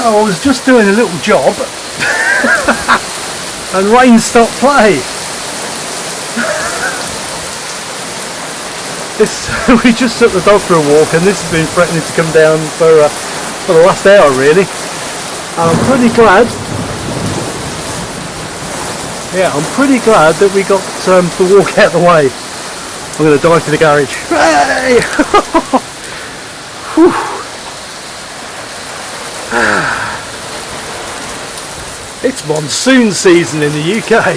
So I was just doing a little job and rain stopped play. This, we just took the dog for a walk and this has been threatening to come down for, uh, for the last hour really. I'm pretty glad yeah, I'm pretty glad that we got um, the walk out of the way. I'm going to dive to the garage. Hey! It's monsoon season in the UK.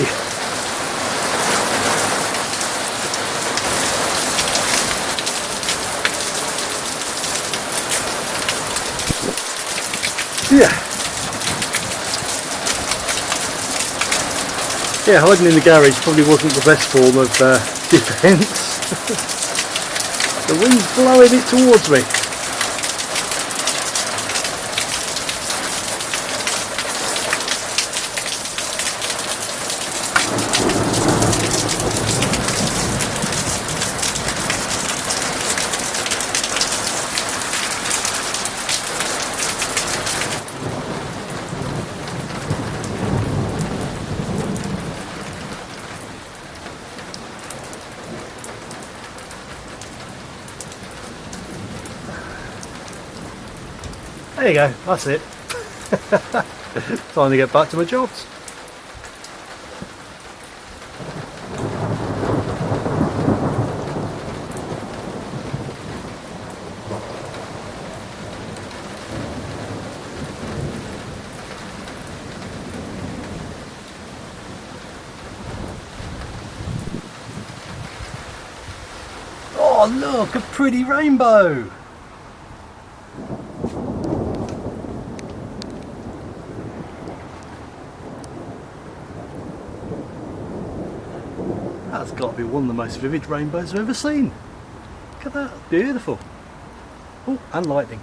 Yeah. Yeah, hiding in the garage probably wasn't the best form of uh, defence. the wind's blowing it towards me. There you go, that's it. Time to get back to my jobs. Oh look, a pretty rainbow! That's got to be one of the most vivid rainbows I've ever seen. Look at that, beautiful. Oh, and lightning.